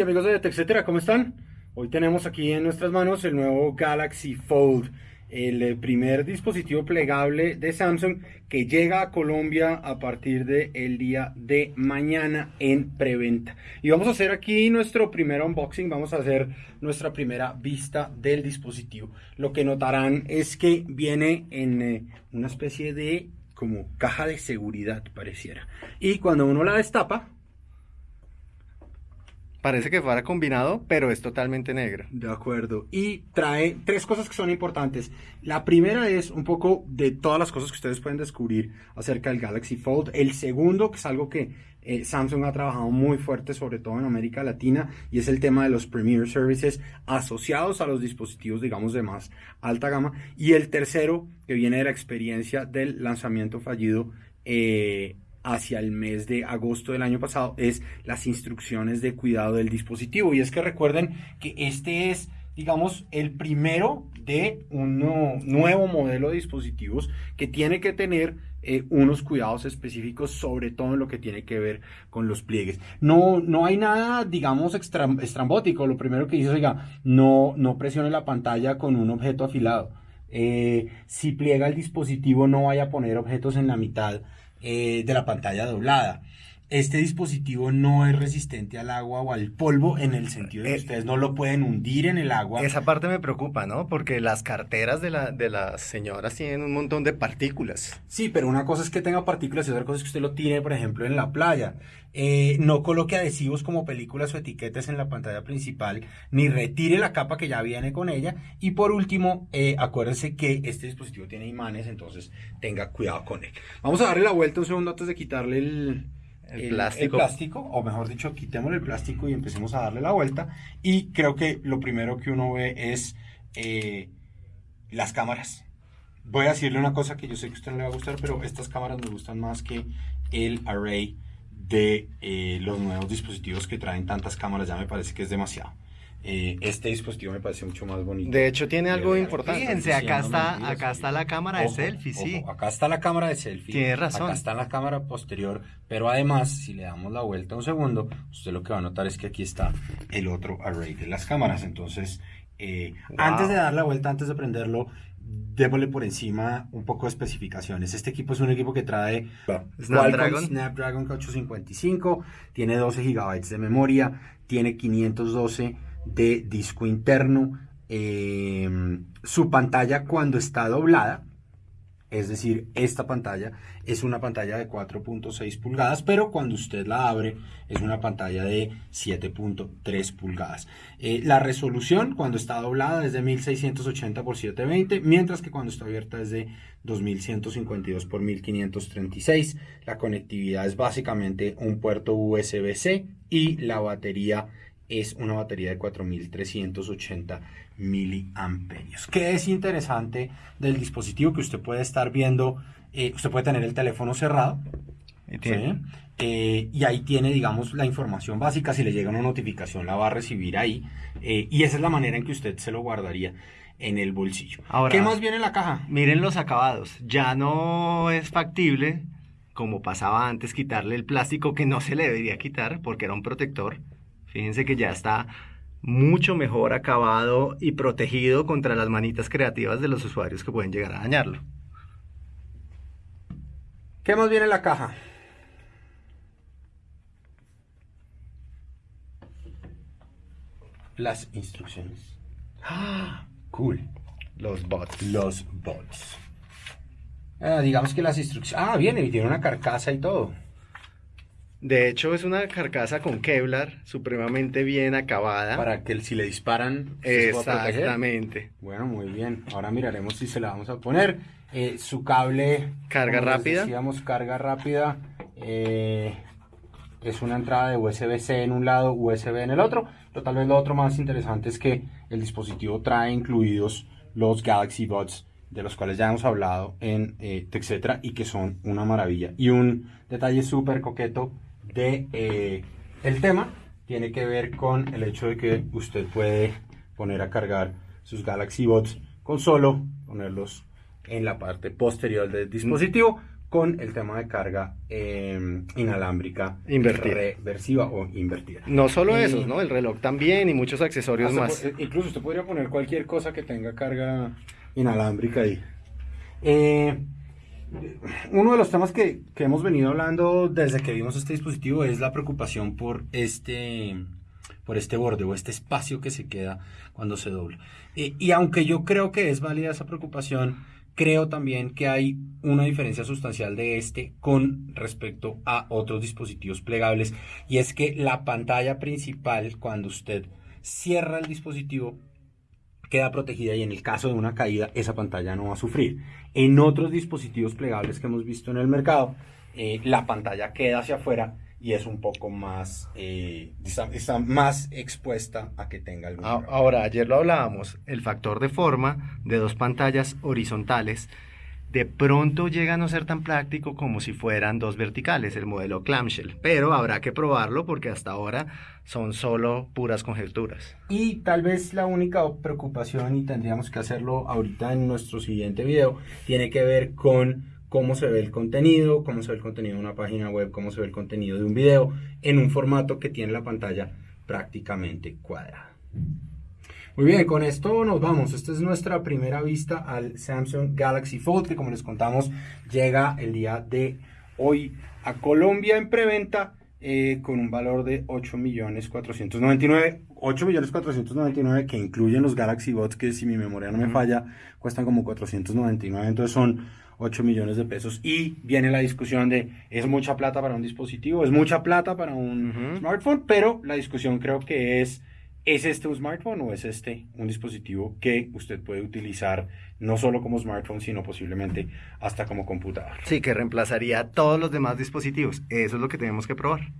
amigos de etcétera, ¿cómo están? Hoy tenemos aquí en nuestras manos el nuevo Galaxy Fold, el eh, primer dispositivo plegable de Samsung que llega a Colombia a partir del día de mañana en preventa. Y vamos a hacer aquí nuestro primer unboxing, vamos a hacer nuestra primera vista del dispositivo. Lo que notarán es que viene en eh, una especie de como caja de seguridad pareciera. Y cuando uno la destapa, Parece que fuera combinado, pero es totalmente negro. De acuerdo. Y trae tres cosas que son importantes. La primera es un poco de todas las cosas que ustedes pueden descubrir acerca del Galaxy Fold. El segundo, que es algo que eh, Samsung ha trabajado muy fuerte, sobre todo en América Latina, y es el tema de los Premier Services asociados a los dispositivos, digamos, de más alta gama. Y el tercero, que viene de la experiencia del lanzamiento fallido eh, hacia el mes de agosto del año pasado es las instrucciones de cuidado del dispositivo. Y es que recuerden que este es, digamos, el primero de un nuevo modelo de dispositivos que tiene que tener eh, unos cuidados específicos, sobre todo en lo que tiene que ver con los pliegues. No, no hay nada, digamos, estrambótico. Lo primero que dice, oiga, no, no presione la pantalla con un objeto afilado. Eh, si pliega el dispositivo, no vaya a poner objetos en la mitad eh, de la pantalla doblada. Este dispositivo no es resistente al agua o al polvo en el sentido de que eh, ustedes no lo pueden hundir en el agua. Esa parte me preocupa, ¿no? Porque las carteras de, la, de las señoras tienen un montón de partículas. Sí, pero una cosa es que tenga partículas y otra cosa es que usted lo tire, por ejemplo, en la playa. Eh, no coloque adhesivos como películas o etiquetas en la pantalla principal, ni retire la capa que ya viene con ella. Y por último, eh, acuérdense que este dispositivo tiene imanes, entonces tenga cuidado con él. Vamos a darle la vuelta un segundo antes de quitarle el, el, plástico. plástico, o mejor dicho, quitemos el plástico y empecemos a darle la vuelta. Y creo que lo primero que uno ve es eh, las cámaras. Voy a decirle una cosa que yo sé que a usted no le va a gustar, pero estas cámaras me gustan más que el array de eh, los nuevos dispositivos que traen tantas cámaras. Ya me parece que es demasiado. Eh, este dispositivo me parece mucho más bonito. De hecho, tiene algo importante. Fíjense, acá está, acá está la cámara de selfie, sí. acá está la cámara de selfie. Tiene razón. Acá está la cámara posterior, pero además, si le damos la vuelta un segundo, usted lo que va a notar es que aquí está el otro array de las cámaras. Entonces, eh, antes de dar la vuelta, antes de prenderlo, démosle por encima un poco de especificaciones. Este equipo es un equipo que trae Snapdragon, Snapdragon 855, tiene 12 GB de memoria, tiene 512 de disco interno. Eh, su pantalla cuando está doblada, es decir, esta pantalla es una pantalla de 4.6 pulgadas, pero cuando usted la abre es una pantalla de 7.3 pulgadas. Eh, la resolución cuando está doblada es de 1680 x 720, mientras que cuando está abierta es de 2152 x 1536. La conectividad es básicamente un puerto USB-C y la batería es una batería de 4380 miliamperios. ¿Qué es interesante del dispositivo que usted puede estar viendo? Eh, usted puede tener el teléfono cerrado. Eh, y ahí tiene, digamos, la información básica. Si le llega una notificación, la va a recibir ahí. Eh, y esa es la manera en que usted se lo guardaría en el bolsillo. Ahora, ¿Qué más viene en la caja? Miren los acabados. Ya no es factible, como pasaba antes, quitarle el plástico que no se le debería quitar porque era un protector Fíjense que ya está mucho mejor acabado y protegido contra las manitas creativas de los usuarios que pueden llegar a dañarlo. ¿Qué más viene en la caja? Las instrucciones. ¡Ah! Cool. Los bots. Los bots. Ah, digamos que las instrucciones... Ah, viene y tiene una carcasa y todo. De hecho, es una carcasa con Kevlar supremamente bien acabada. Para que si le disparan, Exactamente. bueno, muy bien. Ahora miraremos si se la vamos a poner. Eh, su cable. Carga rápida. Decíamos, carga rápida. Eh, es una entrada de USB-C en un lado, USB en el otro. Pero tal vez lo otro más interesante es que el dispositivo trae incluidos los Galaxy Buds de los cuales ya hemos hablado en eh, etcétera y que son una maravilla. Y un detalle súper coqueto de eh, el tema tiene que ver con el hecho de que usted puede poner a cargar sus Galaxy Bots con solo ponerlos en la parte posterior del dispositivo con el tema de carga eh, inalámbrica Invertida. reversiva o invertida. No solo esos, ¿no? El reloj también y muchos accesorios más. eh, incluso usted podría poner cualquier cosa que tenga carga inalámbrica ahí. Eh, uno de los temas que, hemos venido hablando desde que vimos este dispositivo es la preocupación por este, por este borde o este espacio que se queda cuando se dobla. Eh, y aunque yo creo que es válida esa preocupación, creo también que hay una diferencia sustancial de este con respecto a otros dispositivos plegables y es que la pantalla principal cuando usted cierra el dispositivo queda protegida y en el caso de una caída esa pantalla no va a sufrir. En otros dispositivos plegables que hemos visto en el mercado, eh, la pantalla queda hacia afuera y es un poco más, eh, está, más expuesta a que tenga algún problema. Ahora, ayer lo hablábamos, el factor de forma de dos pantallas horizontales de pronto llega a no ser tan práctico como si fueran dos verticales, el modelo clamshell, pero habrá que probarlo porque hasta ahora son solo puras conjeturas. Y tal vez la única preocupación, y tendríamos que hacerlo ahorita en nuestro siguiente video, tiene que ver con cómo se ve el contenido, cómo se ve el contenido de una página web, cómo se ve el contenido de un video, en un formato que tiene la pantalla prácticamente cuadrada. Muy bien, con esto nos vamos. Esta es nuestra primera vista al Samsung Galaxy Fold, que como les contamos, llega el día de hoy a Colombia en preventa eh, con un valor de 8.499.000. 8.499.000 que incluyen los Galaxy Bots, que si mi memoria no me falla, cuestan como 499, entonces son 8 millones de pesos. Y viene la discusión de, ¿es mucha plata para un dispositivo? ¿Es mucha plata para un smartphone? Pero la discusión creo que es, ¿es este un smartphone o es este un dispositivo que usted puede utilizar no solo como smartphone, sino posiblemente hasta como computador? Sí, que reemplazaría todos los demás dispositivos. Eso es lo que tenemos que probar.